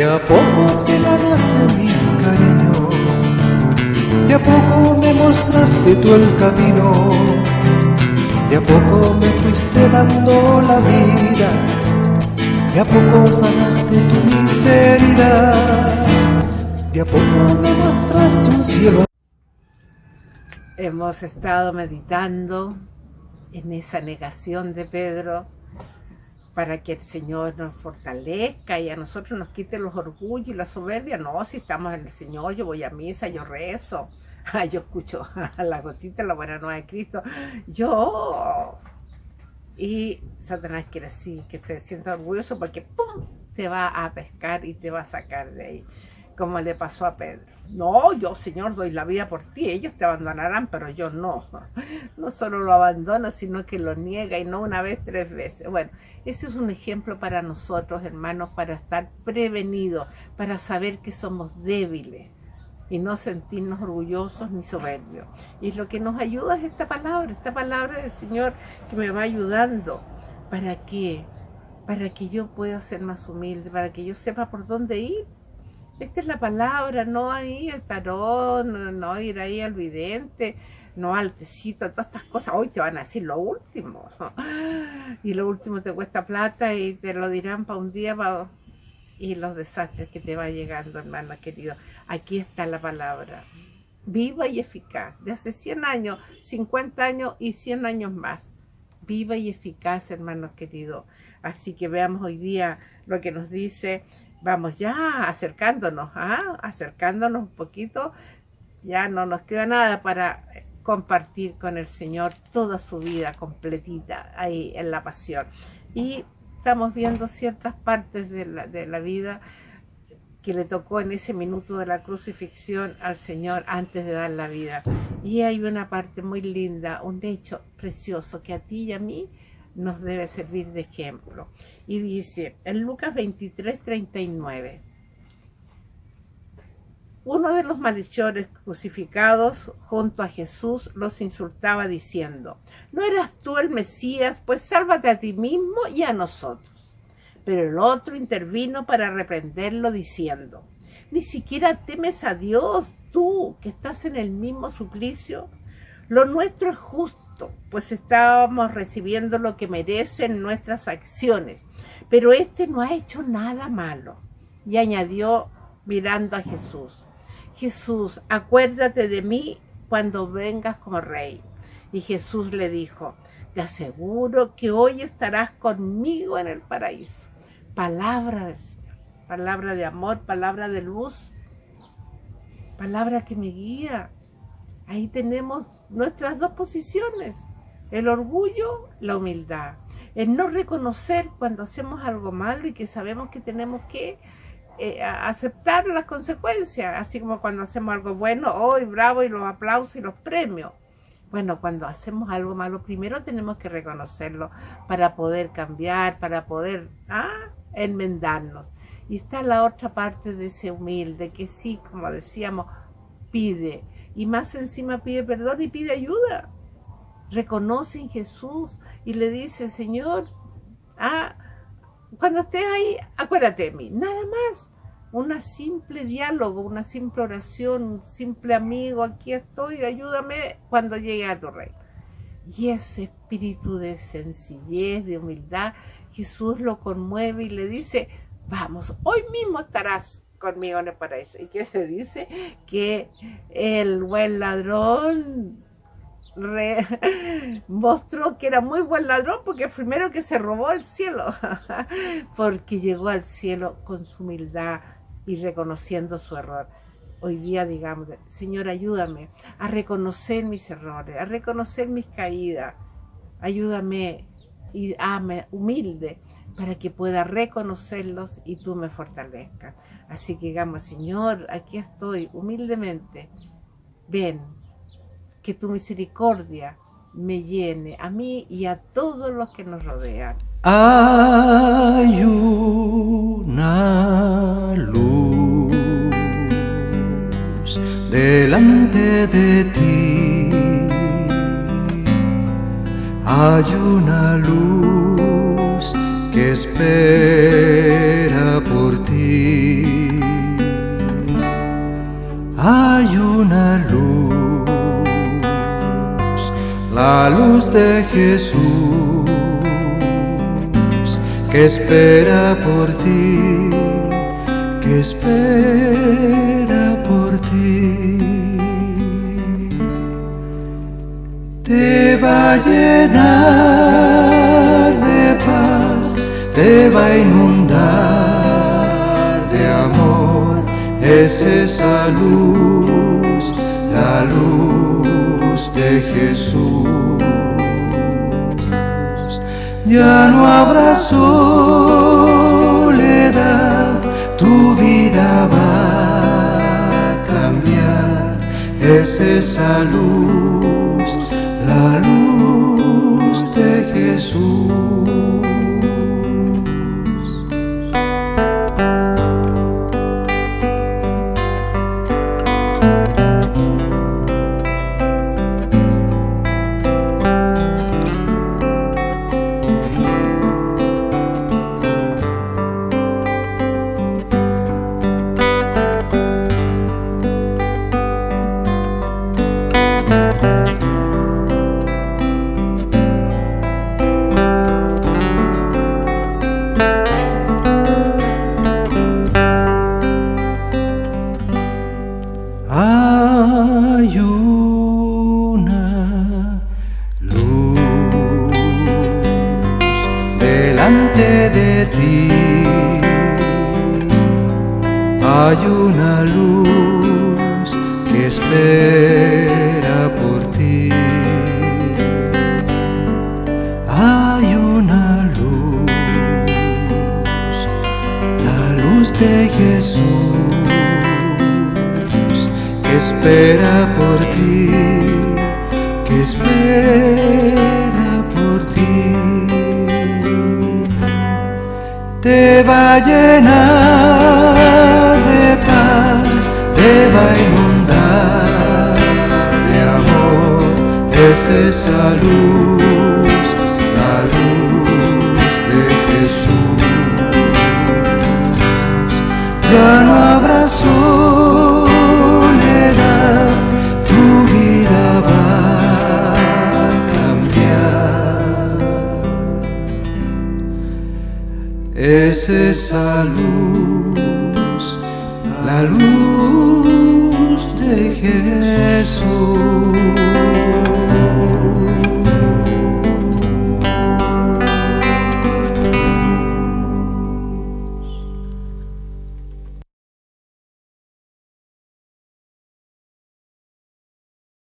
De a poco te ganaste mi cariño, de a poco me mostraste tú el camino, de a poco me fuiste dando la vida, de a poco sanaste tu miseria, de a poco me mostraste un cielo. Hemos estado meditando en esa negación de Pedro para que el Señor nos fortalezca y a nosotros nos quite los orgullos y la soberbia. No, si estamos en el Señor, yo voy a misa, yo rezo, yo escucho a la gotita, la buena nueva de Cristo. Yo... Y Satanás quiere así, que te sientas orgulloso porque ¡pum! te va a pescar y te va a sacar de ahí como le pasó a Pedro. No, yo Señor doy la vida por ti, ellos te abandonarán, pero yo no. No solo lo abandona, sino que lo niega y no una vez, tres veces. Bueno, ese es un ejemplo para nosotros, hermanos, para estar prevenidos, para saber que somos débiles y no sentirnos orgullosos ni soberbios. Y lo que nos ayuda es esta palabra, esta palabra del Señor que me va ayudando. ¿Para qué? Para que yo pueda ser más humilde, para que yo sepa por dónde ir esta es la palabra, no ahí el tarot, no, ir ahí al vidente, no al tecito, todas estas cosas. Hoy te van a decir lo último. Y lo último te cuesta plata y te lo dirán para un día y los desastres que te va llegando, hermano querido. Aquí está la palabra. Viva y eficaz. De hace 100 años, 50 años y 100 años más. Viva y eficaz, hermanos queridos. Así que veamos hoy día lo que nos dice vamos ya acercándonos, ¿ah? acercándonos un poquito, ya no nos queda nada para compartir con el Señor toda su vida completita ahí en la pasión. Y estamos viendo ciertas partes de la, de la vida que le tocó en ese minuto de la crucifixión al Señor antes de dar la vida. Y hay una parte muy linda, un hecho precioso que a ti y a mí nos debe servir de ejemplo. Y dice, en Lucas 23, 39, uno de los malhechores crucificados junto a Jesús los insultaba diciendo, ¿no eras tú el Mesías? Pues sálvate a ti mismo y a nosotros. Pero el otro intervino para reprenderlo diciendo, ¿ni siquiera temes a Dios tú que estás en el mismo suplicio? Lo nuestro es justo pues estábamos recibiendo lo que merecen nuestras acciones. Pero este no ha hecho nada malo. Y añadió mirando a Jesús, Jesús, acuérdate de mí cuando vengas como rey. Y Jesús le dijo, te aseguro que hoy estarás conmigo en el paraíso. Palabra del Señor, palabra de amor, palabra de luz, palabra que me guía. Ahí tenemos nuestras dos posiciones, el orgullo, la humildad, el no reconocer cuando hacemos algo malo y que sabemos que tenemos que eh, aceptar las consecuencias, así como cuando hacemos algo bueno, hoy bravo y los aplausos y los premios. Bueno, cuando hacemos algo malo, primero tenemos que reconocerlo para poder cambiar, para poder ah, enmendarnos. Y está la otra parte de ese humilde que sí, como decíamos, pide, y más encima pide perdón y pide ayuda. Reconoce en Jesús y le dice, Señor, ah, cuando estés ahí, acuérdate de mí, nada más. Una simple diálogo, una simple oración, un simple amigo, aquí estoy, ayúdame cuando llegue a tu reino. Y ese espíritu de sencillez, de humildad, Jesús lo conmueve y le dice, vamos, hoy mismo estarás conmigo en el paraíso. ¿Y qué se dice? Que el buen ladrón mostró que era muy buen ladrón porque primero que se robó el cielo, porque llegó al cielo con su humildad y reconociendo su error. Hoy día digamos, Señor, ayúdame a reconocer mis errores, a reconocer mis caídas. Ayúdame y ame humilde para que pueda reconocerlos y tú me fortalezcas. Así que digamos, Señor, aquí estoy humildemente. Ven, que tu misericordia me llene a mí y a todos los que nos rodean. Hay una luz delante de ti. Hay una luz espera por ti. Hay una luz, la luz de Jesús, que espera por ti, que espera por ti. Te va a llenar te va a inundar de amor, es esa luz, la luz de Jesús. Ya no habrá soledad, tu vida va a cambiar, es esa luz, una luz que espera por ti. Hay una luz, la luz de Jesús que espera por ti, que espera por ti. Te va a llenar inundar de amor, es esa luz, la luz de Jesús. Ya no habrá soledad, tu vida va a cambiar. Es esa luz, la luz de Jesús.